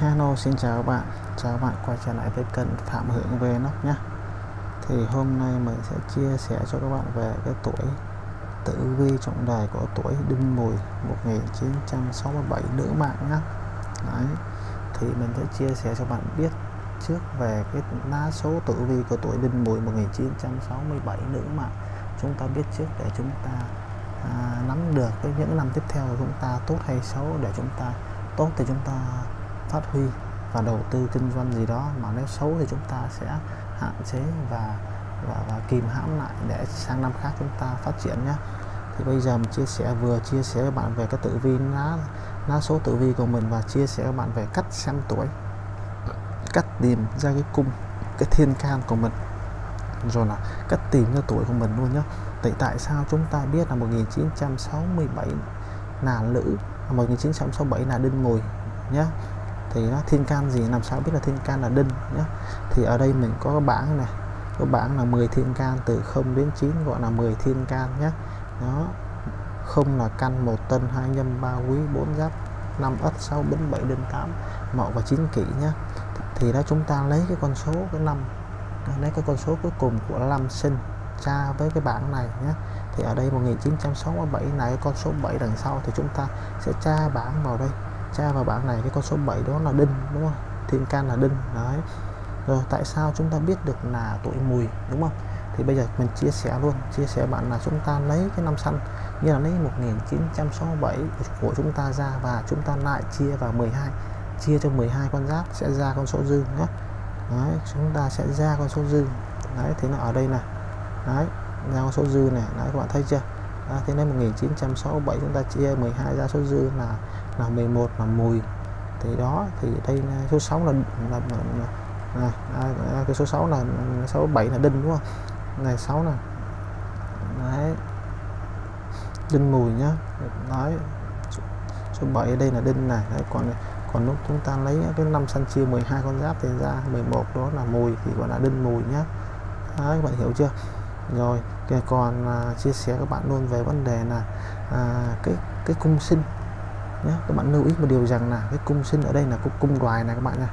Hello xin chào các bạn. Chào các bạn quay trở lại với kênh Phạm Hưởng về nó nhé. Thì hôm nay mình sẽ chia sẻ cho các bạn về cái tuổi tử vi trọng đài của tuổi Đinh Mùi 1967 nữ mạng nhé. Đấy. thì mình sẽ chia sẻ cho bạn biết trước về cái lá số tử vi của tuổi Đinh Mùi 1967 nữ mạng. Chúng ta biết trước để chúng ta à, nắm được cái những năm tiếp theo của chúng ta tốt hay xấu để chúng ta tốt thì chúng ta phát huy và đầu tư kinh doanh gì đó mà nếu xấu thì chúng ta sẽ hạn chế và và, và kìm hãm lại để sang năm khác chúng ta phát triển nhé. Thì bây giờ mình chia sẻ vừa chia sẻ với bạn về cái tử vi lá lá số tử vi của mình và chia sẻ với bạn về cách xem tuổi cách tìm ra cái cung cái thiên can của mình. Rồi là cách tìm ra tuổi của mình luôn nhé. Tại tại sao chúng ta biết là 1967 là nữ 1967 là đinh mùi nhé? Thì nó thiên can gì, làm sao biết là thiên can là đinh nhé thì ở đây mình có bảng này, có bảng là 10 thiên can, từ 0 đến 9 gọi là 10 thiên can nhé nó không là căn một tân, hai nhâm ba quý, bốn giáp 5 ất 6 bính 7 đinh 8 mậu và 9 kỷ nhé thì đó, chúng ta lấy cái con số cái năm, lấy cái con số cuối cùng của năm sinh tra với cái bảng này nhé thì ở đây 1967 này, con số 7 đằng sau thì chúng ta sẽ tra bảng vào đây tra vào bảng này cái con số 7 đó là đinh đúng không? Thiên can là đinh đấy. Rồi tại sao chúng ta biết được là tuổi mùi đúng không? Thì bây giờ mình chia sẻ luôn chia sẻ bạn là chúng ta lấy cái năm xanh như là lấy 1967 của chúng ta ra và chúng ta lại chia vào 12 chia cho 12 con giáp sẽ ra con số dư nhé. Đấy chúng ta sẽ ra con số dư đấy thế là ở đây này. Đấy ra con số dư này. Đấy các bạn thấy chưa? À, thế nên 1967 chúng ta chia 12 ra số dư là là 11 là 10 thì đó thì đây số 6 là là, là, là là cái số 6 là số 7 là đinh đúng không? Ngày 6 nè. Đấy. Đinh mùi nhá. Nói số 7 ở đây là đinh này. Đấy còn còn lúc chúng ta lấy cái năm săn chia 12 con giáp thì ra 11 đó là mùi thì gọi là đinh mùi nhá. Đấy các bạn hiểu chưa? Rồi còn à, chia sẻ các bạn luôn về vấn đề là à, cái cái cung sinh nhé các bạn lưu ý một điều rằng là cái cung sinh ở đây là cung, cung đoài này các bạn nha.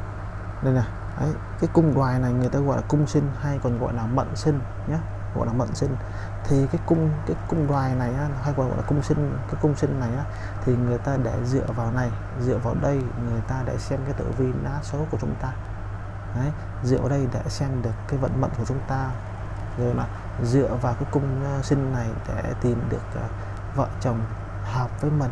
Đây này đấy, cái cung đoài này người ta gọi là cung sinh hay còn gọi là mận sinh nhé gọi là mận sinh. Thì cái cung cái cung đoài này á, hay còn gọi là cung sinh cái cung sinh này á, thì người ta để dựa vào này dựa vào đây người ta để xem cái tử vi lá số của chúng ta. Đấy, dựa vào đây để xem được cái vận mệnh của chúng ta. Rồi là dựa vào cái cung ờ, sinh này để tìm được uh, vợ chồng hợp với mình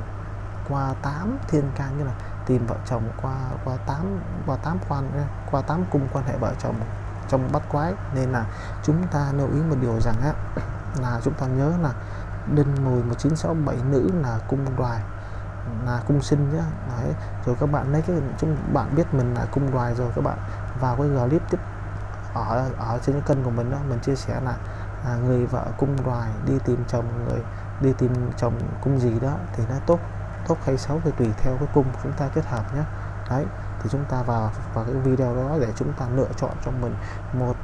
qua 8 thiên can như là tìm vợ chồng qua qua 8 qua 8 quan qua 8 cung quan hệ vợ chồng trong bắt quái. Nên là chúng ta lưu ý một điều rằng á là chúng ta nhớ là đinh mùi 1967 nữ là cung đoài là cung sinh nhá. Đấy rồi các bạn lấy cái chúng bạn biết mình là cung đoài rồi các bạn vào cái clip tiếp ở ở trên cái kênh của mình đó mình chia sẻ là à, người vợ cung đoài đi tìm chồng người đi tìm chồng cung gì đó thì nó tốt tốt hay xấu thì tùy theo cái cung chúng ta kết hợp nhé. Đấy thì chúng ta vào vào cái video đó để chúng ta lựa chọn cho mình một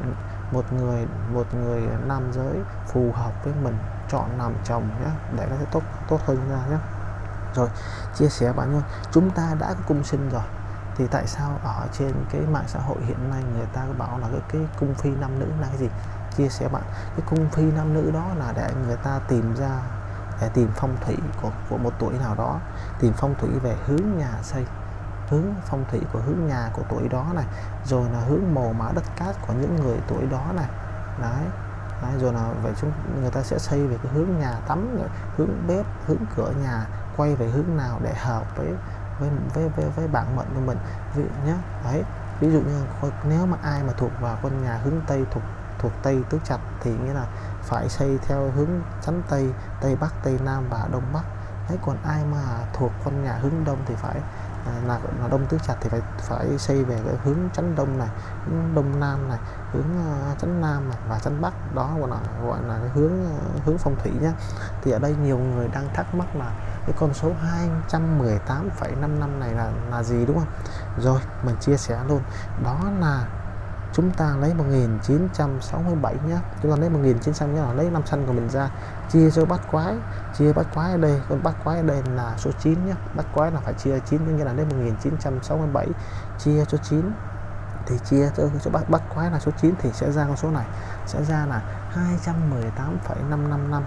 một người một người nam giới phù hợp với mình chọn làm chồng nhé để nó sẽ tốt tốt hơn ra nhé. Rồi chia sẻ bạn luôn chúng ta đã có cung sinh rồi thì tại sao ở trên cái mạng xã hội hiện nay người ta bảo là cái, cái cung phi nam nữ là cái gì? Chia sẻ bạn cái cung phi nam nữ đó là để người ta tìm ra để tìm phong thủy của, của một tuổi nào đó. Tìm phong thủy về hướng nhà xây hướng phong thủy của hướng nhà của tuổi đó này. Rồi là hướng màu mã đất cát của những người tuổi đó này. Đấy, đấy rồi là vậy chúng người ta sẽ xây về cái hướng nhà tắm hướng bếp hướng cửa nhà quay về hướng nào để hợp với với với với, với bản mệnh của mình. Ví dụ nhé đấy ví dụ như nếu mà ai mà thuộc vào con nhà hướng tây thuộc thuộc tây tứ trạch thì nghĩa là phải xây theo hướng chắn tây tây bắc tây nam và đông bắc. Đấy còn ai mà thuộc con nhà hướng đông thì phải à, là, là đông tứ trạch thì phải phải xây về cái hướng chắn đông này hướng đông nam này hướng uh, chắn nam này và chắn bắc. Đó gọi là gọi là cái hướng uh, hướng phong thủy nhá. Thì ở đây nhiều người đang thắc mắc là cái con số 218,5 năm này là là gì đúng không? Rồi mình chia sẻ luôn. Đó là chúng ta lấy 1967 nhé. Chúng ta lấy 1900 nhé lấy năm xanh của mình ra. Chia cho bát quái chia bát quái ở đây. Con bát quái ở đây là số 9 nhé. Bát quái là phải chia 9 như là lấy 1967 chia cho 9 thì chia cho, cho bát, bát quái là số 9 thì sẽ ra con số này. Sẽ ra là 218,555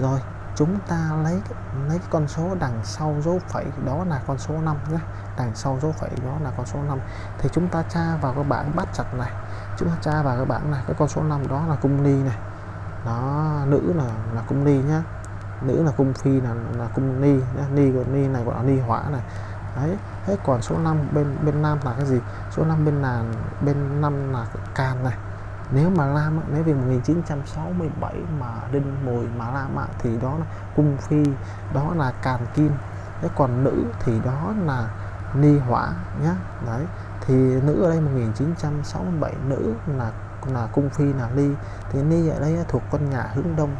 rồi chúng ta lấy lấy cái con số đằng sau dấu phẩy đó là con số 5 nhé. Đằng sau dấu phẩy đó là con số 5 thì chúng ta tra vào cái bảng bắt chặt này. Chúng ta tra vào cái bảng này, cái con số 5 đó là cung ni này. Đó, nữ là là cung ni nhá. Nữ là cung phi là là cung ni nhá. ni của ni này gọi là ni hỏa này. Đấy hết còn số 5 bên bên nam là cái gì? Số 5 bên là bên năm là can này nếu mà Lam nếu về 1967 mà đinh mùi mà Lam ạ thì đó là cung phi, đó là càn kim. Thế còn nữ thì đó là ni hỏa nhá. Đấy, thì nữ ở đây 1967 nữ là là cung phi, là ly thì ni ở đây thuộc con nhà hướng đông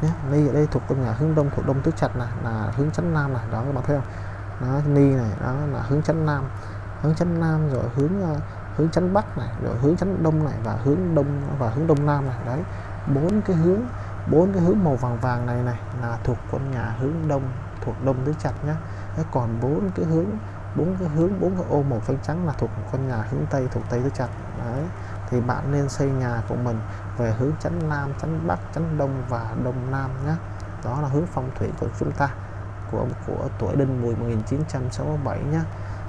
nhé ni ở đây thuộc con nhà hướng đông, thuộc đông tứ trạch này, là hướng chánh nam này, đó các bạn thấy không? Đó, ni này, đó là hướng chánh nam. Hướng chánh nam rồi hướng ờ, hướng chánh bắc này, rồi hướng chánh đông này và hướng đông, và hướng đông nam này. Đấy, bốn cái hướng, bốn cái hướng màu vàng vàng này này là thuộc con nhà hướng đông, thuộc đông tứ trạch nhé còn bốn cái hướng, bốn cái hướng, bốn cái ô màu xanh trắng là thuộc con nhà hướng tây, thuộc tây tứ trạch đấy, thì bạn nên xây nhà của mình về hướng chánh nam, chánh bắc, chánh đông và đông nam nhé đó là hướng phong thủy của chúng ta, của của tuổi đinh mùi 1967 nhé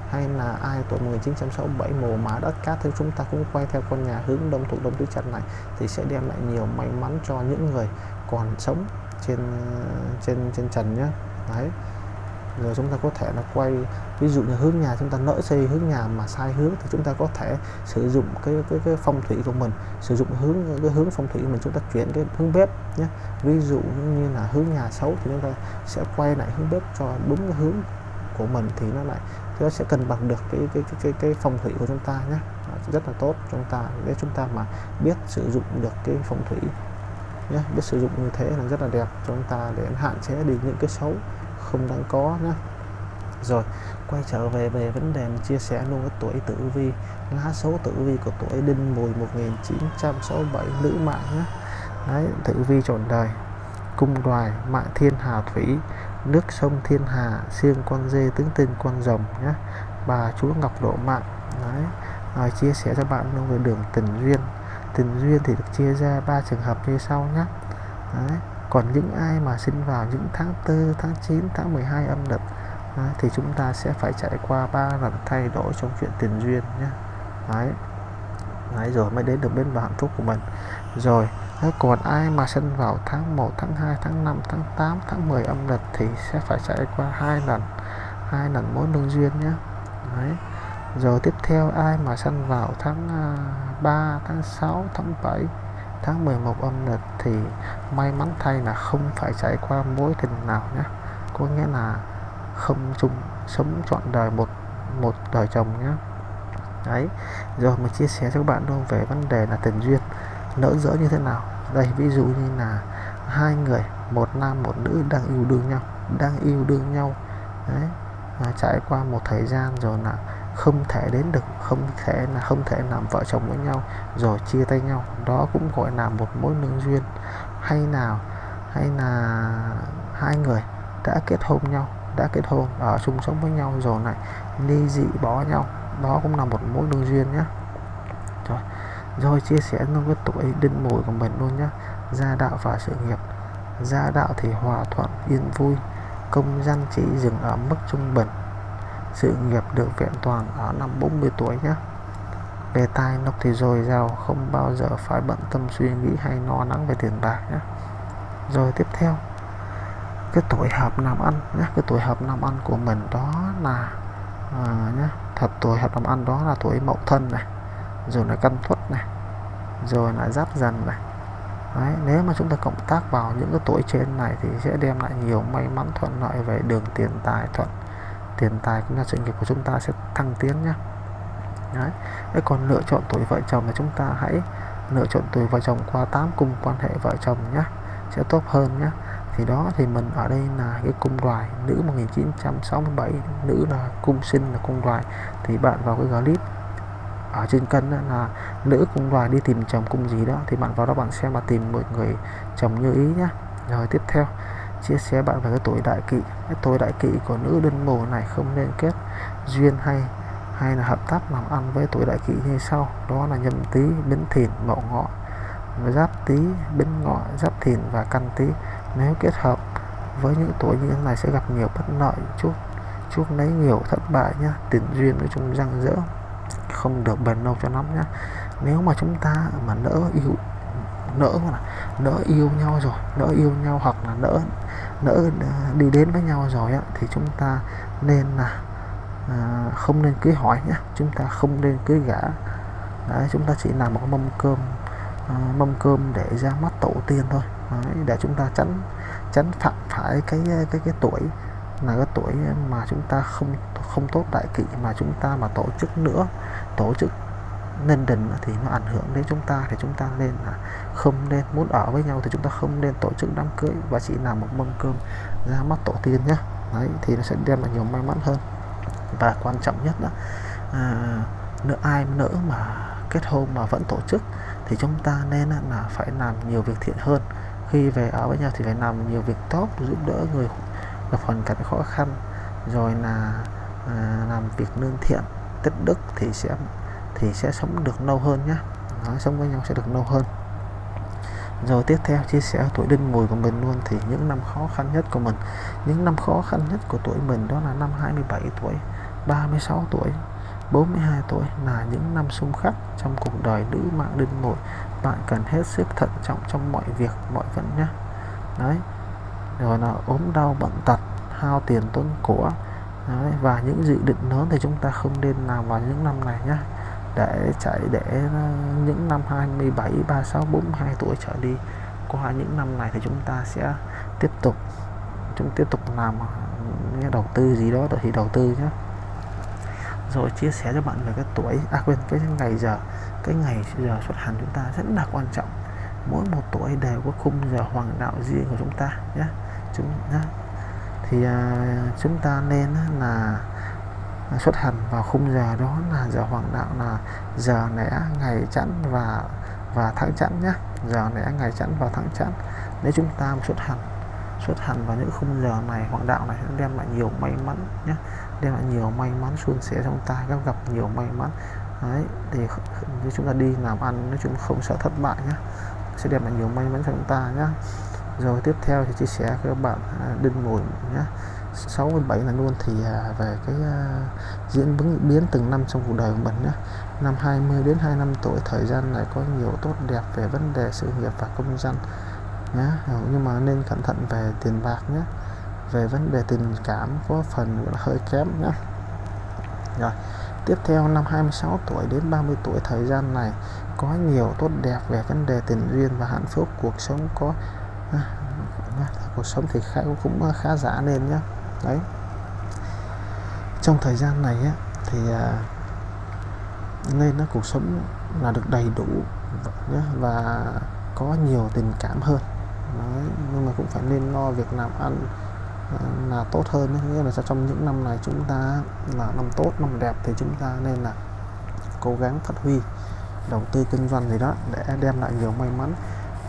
hay là ai tuổi 1967 mùa mã đất cát thì chúng ta cũng quay theo con nhà hướng đông thuộc đông tứ trạch này thì sẽ đem lại nhiều may mắn cho những người còn sống trên ờ, trên trên trần nhé đấy. Rồi chúng ta có thể là quay ví dụ như hướng nhà chúng ta nỡ xây hướng nhà mà sai hướng thì chúng ta có thể sử dụng cái cái, cái phong thủy của mình sử dụng hướng cái hướng phong thủy của mình chúng ta chuyển cái hướng bếp nhé ví dụ như là hướng nhà xấu thì chúng ta sẽ quay lại hướng bếp cho đúng cái hướng của mình thì nó lại nó sẽ cân bằng được cái cái cái cái, cái phong thủy của chúng ta nhé. Rất là tốt. Chúng ta để chúng ta mà biết sử dụng được cái phong thủy nhé biết sử dụng như thế là rất là đẹp. Cho chúng ta để hạn chế đi những cái xấu không đáng có nhé. Rồi quay trở về về vấn đề mình chia sẻ luôn cái tuổi tử vi lá số tử vi của tuổi đinh mùi 1967 nữ mạng nhé. Đấy tử vi trọn đời cung đoài mạng thiên hà thủy nước sông thiên hà xương con dê tướng tinh con rồng nhé. Bà chúa ngọc độ mạng đấy à, chia sẻ cho bạn luôn về đường tình duyên. Tình duyên thì được chia ra ba trường hợp như sau nhé. Đấy còn những ai mà sinh vào những tháng 4 tháng 9 tháng 12 âm lịch đấy, thì chúng ta sẽ phải trải qua ba lần thay đổi trong chuyện tình duyên nhé. Đấy. đấy rồi mới đến được bên bờ hạnh phúc của mình. Rồi đấy, còn ai mà sinh vào tháng 1 tháng 2 tháng 5 tháng 8 tháng 10 âm lịch thì sẽ phải trải qua hai lần hai lần mỗi lương duyên nhé. Đấy. Rồi tiếp theo ai mà sinh vào tháng à, 3 tháng 6 tháng 7 tháng 11 âm lịch thì may mắn thay là không phải trải qua mối tình nào nhé. Có nghĩa là không chung sống trọn đời một một đời chồng nhé. Đấy. Rồi mình chia sẻ cho các bạn luôn về vấn đề là tình duyên nỡ dỡ như thế nào? Đây ví dụ như là hai người một nam một nữ đang yêu đương nhau đang yêu đương nhau. Đấy à, trải qua một thời gian rồi là không thể đến được không thể là không thể làm vợ chồng với nhau rồi chia tay nhau. Đó cũng gọi là một mối lương duyên. Hay nào hay là hai người đã kết hôn nhau đã kết hôn ở chung sống với nhau rồi lại ly dị bỏ nhau. Đó cũng là một mối lương duyên nhé. Rồi rồi chia sẻ luôn cái tuổi đinh mùi của mình luôn nhé gia đạo và sự nghiệp. Gia đạo thì hòa thuận yên vui. Công danh chỉ dừng ở mức trung bình. Sự nghiệp được vẹn toàn ở năm 40 tuổi nhé về tài lộc thì dồi dào không bao giờ phải bận tâm suy nghĩ hay lo lắng về tiền bạc nhé rồi tiếp theo cái tuổi hợp làm ăn nhé cái tuổi hợp làm ăn của mình đó là à, nhé thật tuổi hợp làm ăn đó là tuổi mậu thân này rồi là căn thuất này. Rồi là giáp dần này. Đấy, nếu mà chúng ta cộng tác vào những cái tuổi trên này thì sẽ đem lại nhiều may mắn thuận lợi về đường tiền tài thuận. Tiền tài cũng là sự nghiệp của chúng ta sẽ thăng tiến nhé Đấy. Đấy, còn lựa chọn tuổi vợ chồng là chúng ta hãy lựa chọn tuổi vợ chồng qua 8 cung quan hệ vợ chồng nhé sẽ tốt hơn nhé thì đó thì mình ở đây là cái cung đoài nữ 1967 nữ là cung sinh là cung đoài. Thì bạn vào cái clip ở trên cân đó là nữ cung đoài đi tìm chồng cung gì đó, thì bạn vào đó bạn xem mà tìm một người chồng như ý nhé rồi tiếp theo, chia sẻ bạn về cái tuổi đại kỵ. Cái tuổi đại kỵ của nữ đơn mồ này không nên kết duyên hay hay là hợp tác làm ăn với tuổi đại kỵ như sau. Đó là nhâm tý bính thìn, mậu ngọ. Giáp tý bính ngọ, giáp thìn và căn tý nếu kết hợp với những tuổi như thế này sẽ gặp nhiều bất lợi. Chút chút lấy nhiều thất bại nhá. Tiền duyên nói chung răng rỡ không được bền lâu cho lắm nhá. Nếu mà chúng ta mà nỡ yêu nỡ mà nỡ yêu nhau rồi nỡ yêu nhau hoặc là nỡ nỡ ờ, đi đến với nhau rồi á, thì chúng ta nên là à, không nên cưới hỏi nhé chúng ta không nên cưới gã Đấy, chúng ta chỉ làm một mâm cơm à, mâm cơm để ra mắt tổ tiên thôi. Đấy, để chúng ta tránh tránh phạm phải cái cái cái tuổi là cái tuổi mà chúng ta không không tốt đại kỵ mà chúng ta mà tổ chức nữa tổ chức nên đình thì nó ảnh hưởng đến chúng ta thì chúng ta nên là không nên muốn ở với nhau thì chúng ta không nên tổ chức đám cưới và chỉ làm một mâm cơm ra mắt tổ tiên nhé. Đấy thì nó sẽ đem lại nhiều may mắn hơn. Và quan trọng nhất đó à, nữa ai nỡ mà kết hôn mà vẫn tổ chức thì chúng ta nên là phải làm nhiều việc thiện hơn. Khi về ở với nhau thì phải làm nhiều việc tốt giúp đỡ người gặp hoàn cảnh khó khăn rồi là à, làm việc lương thiện tích đức thì sẽ thì sẽ sống được lâu hơn nhé nó sống với nhau sẽ được lâu hơn. Rồi tiếp theo, chia sẻ tuổi đinh mùi của mình luôn thì những năm khó khăn nhất của mình. Những năm khó khăn nhất của tuổi mình đó là năm 27 tuổi 36 tuổi 42 tuổi là những năm xung khắc trong cuộc đời nữ mạng đinh mùi. Bạn cần hết sức thận trọng trong mọi việc, mọi vấn nhé đấy. Rồi là ốm đau bận tật, hao tiền tốn của đấy, và những dự định lớn thì chúng ta không nên làm vào những năm này nhé để chạy để ờ, những năm 27 36 42 tuổi trở đi qua những năm này thì chúng ta sẽ tiếp tục chúng tiếp tục làm ờ, nghe đầu tư gì đó thì đầu tư nhé rồi chia sẻ cho bạn về cái tuổi à quên cái ngày giờ cái ngày giờ xuất hành chúng ta rất là quan trọng. Mỗi một tuổi đều có khung giờ hoàng đạo riêng của chúng ta nhé chúng nhé thì à, chúng ta nên là xuất hành vào khung giờ đó là giờ hoàng đạo là giờ lẻ ngày chẵn và và tháng chẵn nhé giờ lẻ ngày chẵn và tháng chẵn. Nếu chúng ta xuất hành xuất hành vào những khung giờ này, hoàng đạo này sẽ đem lại nhiều may mắn nhé đem lại nhiều may mắn, suôn sẻ trong ta gặp gặp nhiều may mắn. Đấy, thì nếu chúng ta đi làm ăn, nói chung không sợ thất bại nhé sẽ đem lại nhiều may mắn cho chúng ta nhé rồi tiếp theo thì chia sẻ với các bạn à, đinh mùi nhé. 67 là luôn thì à, về cái à, diễn biến biến từng năm trong cuộc đời của mình nhé. Năm 20 đến 25 tuổi, thời gian này có nhiều tốt đẹp về vấn đề sự nghiệp và công dân nhé. Nhưng mà nên cẩn thận về tiền bạc nhé. Về vấn đề tình cảm có phần hơi kém nhé. Rồi, tiếp theo năm 26 tuổi đến 30 tuổi, thời gian này có nhiều tốt đẹp về vấn đề tình duyên và hạnh phúc, cuộc sống có nhé. cuộc sống thì khá cũng khá giả lên nhé đấy trong thời gian này á, thì à, nên nó cuộc sống là được đầy đủ nhé, và có nhiều tình cảm hơn đấy, nhưng mà cũng phải nên lo việc làm ăn à, là tốt hơn đấy. nghĩa là trong những năm này chúng ta là năm tốt năm đẹp thì chúng ta nên là cố gắng phát huy đầu tư kinh doanh gì đó để đem lại nhiều may mắn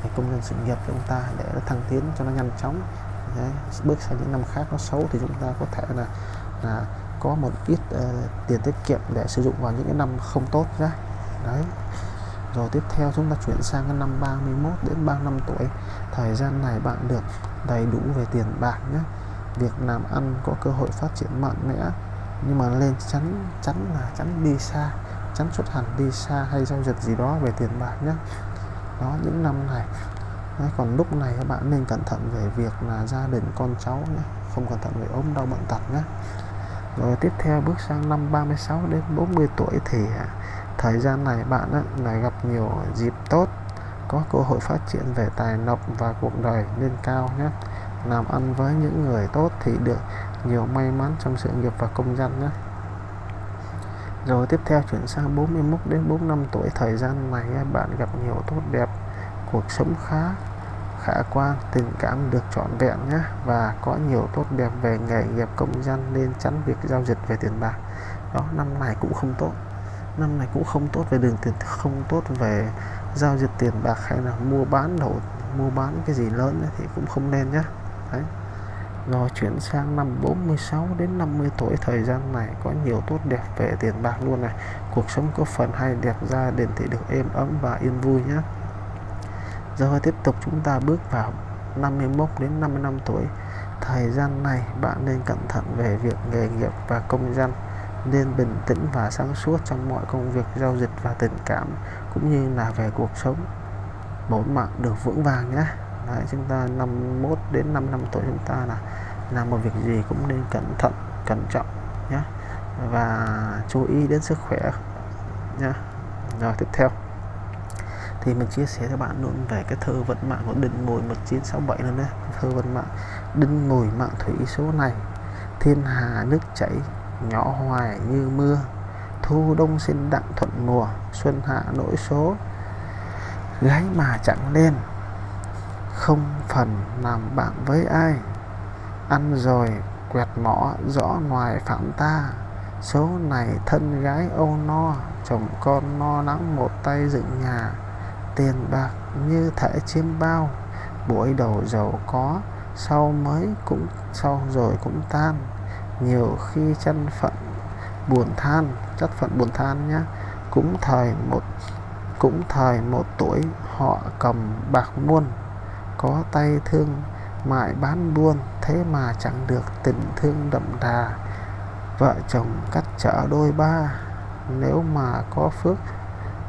cái công nhân sự nghiệp chúng ta để nó thăng tiến cho nó nhanh chóng. Đấy, bước sang những năm khác nó xấu thì chúng ta có thể là là có một ít uh, tiền tiết kiệm để sử dụng vào những cái năm không tốt nhé đấy. Rồi tiếp theo chúng ta chuyển sang cái năm 31 đến 35 tuổi. Thời gian này bạn được đầy đủ về tiền bạc nhé việc làm ăn có cơ hội phát triển mạnh mẽ. Nhưng mà lên chắn chắn là chắn đi xa chắn xuất hành đi xa hay giao dịch gì đó về tiền bạc nhé đó những năm này. Đấy, còn lúc này các bạn nên cẩn thận về việc là gia đình con cháu nhé không cẩn thận về ốm đau bệnh tật nhé. Rồi tiếp theo bước sang năm 36 đến 40 tuổi thì à, thời gian này bạn á, là gặp nhiều dịp tốt có cơ hội phát triển về tài lộc và cuộc đời lên cao nhé. Làm ăn với những người tốt thì được nhiều may mắn trong sự nghiệp và công danh nhé rồi tiếp theo chuyển sang 41 đến 45 tuổi, thời gian này bạn gặp nhiều tốt đẹp, cuộc sống khá khả quan, tình cảm được trọn vẹn nhé. Và có nhiều tốt đẹp về nghề nghiệp, công dân, nên tránh việc giao dịch về tiền bạc. Đó, năm này cũng không tốt. Năm này cũng không tốt về đường tiền, không tốt về giao dịch tiền bạc hay là mua bán đầu mua bán cái gì lớn thì cũng không nên nhé. Đấy rồi chuyển sang năm 46 đến 50 tuổi, thời gian này có nhiều tốt đẹp về tiền bạc luôn này. Cuộc sống có phần hay đẹp gia đình thì được êm ấm và yên vui nhé. Rồi tiếp tục chúng ta bước vào 51 đến 55 tuổi. Thời gian này bạn nên cẩn thận về việc nghề nghiệp và công dân nên bình tĩnh và sáng suốt trong mọi công việc, giao dịch và tình cảm, cũng như là về cuộc sống. Bốn mạng được vững vàng nhé. Đấy, chúng ta 51 đến 5 năm tuổi chúng ta là làm một việc gì cũng nên cẩn thận cẩn trọng nhé và chú ý đến sức khỏe nhé rồi tiếp theo. Thì mình chia sẻ cho bạn luôn về cái thơ vận mạng của Đinh Mùi 1967 luôn đấy. Thơ vận mạng. Đinh Mùi mạng thủy số này thiên hà nước chảy nhỏ hoài như mưa. Thu đông sinh đặng thuận mùa xuân hạ nỗi số. Gái mà chẳng lên không phần làm bạn với ai. Ăn rồi quẹt mỏ rõ ngoài phạm ta. Số này thân gái âu no, chồng con no nắng một tay dựng nhà. Tiền bạc như thể chiêm bao. Buổi đầu giàu có, sau mới cũng, sau rồi cũng tan. Nhiều khi chân phận buồn than, chất phận buồn than nhá. Cũng thời một, cũng thời một tuổi họ cầm bạc muôn có tay thương mại bán buôn thế mà chẳng được tình thương đậm đà. Vợ chồng cắt chở đôi ba nếu mà có phước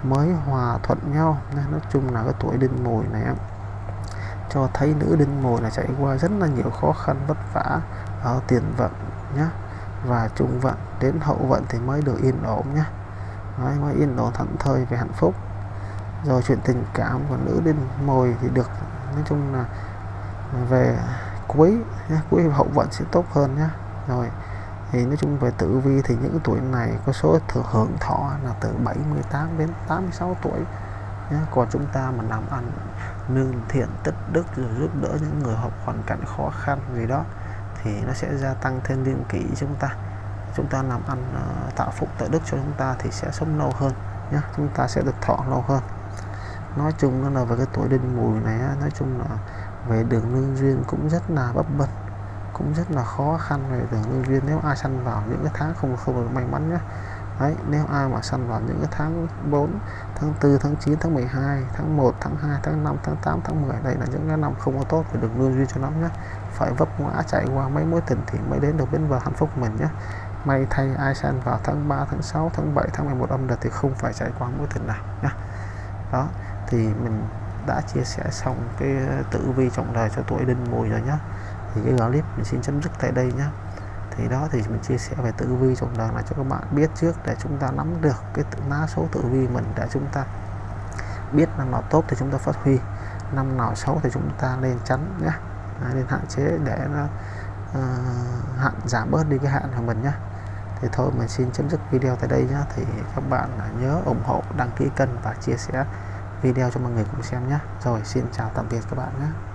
mới hòa thuận nhau. Nên nói chung là cái tuổi đinh mùi này cho thấy nữ đinh mùi là trải qua rất là nhiều khó khăn vất vả ở tiền vận nhé và trung vận đến hậu vận thì mới được yên ổn nhé Đấy, mới yên ổn thảnh thơi về hạnh phúc. Rồi chuyện tình cảm của nữ đinh mùi thì được nói chung là về cuối cuối hậu vận sẽ tốt hơn nhé rồi, thì nói chung về tử vi thì những tuổi này có số thừa hưởng thọ là từ 78 đến 86 tuổi nhé. còn chúng ta mà làm ăn nương thiện, tích đức rồi giúp đỡ những người học hoàn cảnh khó khăn gì đó thì nó sẽ gia tăng thêm niên kỷ chúng ta. Chúng ta làm ăn ờ, tạo phúc, tạo đức cho chúng ta thì sẽ sống lâu hơn nhé chúng ta sẽ được thọ lâu hơn nói chung là về cái tuổi đinh mùi này nói chung là về đường lương duyên cũng rất là bấp bênh cũng rất là khó khăn về đường lương duyên. Nếu ai săn vào những cái tháng không không được may mắn nhé Đấy, nếu ai mà săn vào những cái tháng 4 tháng 4 tháng 9 tháng 12 tháng 1 tháng 2 tháng 5 tháng 8 tháng 10 đây là những cái năm không có tốt về đường lương duyên cho lắm nhé phải vấp ngã chạy qua mấy mối tình thì mới đến được bến bờ hạnh phúc mình nhé may thay ai săn vào tháng 3 tháng 6 tháng 7 tháng 11 âm lịch thì không phải chạy qua mối tình nào nhé đó thì mình đã chia sẻ xong cái ờ, tử vi trọng đời cho tuổi đinh mùi rồi nhá. Thì cái clip mình xin chấm dứt tại đây nhá. Thì đó thì mình chia sẻ về tử vi trọng đời là cho các bạn biết trước để chúng ta nắm được cái mã số tử vi mình để chúng ta biết năm nào tốt thì chúng ta phát huy năm nào xấu thì chúng ta nên tránh nhé nên hạn chế để nó uh, hạn giảm bớt đi cái hạn của mình nhé thì thôi mình xin chấm dứt video tại đây nhé thì các bạn nhớ ủng hộ đăng ký kênh và chia sẻ video cho mọi người cùng xem nhé. Rồi, xin chào, tạm biệt các bạn nhé.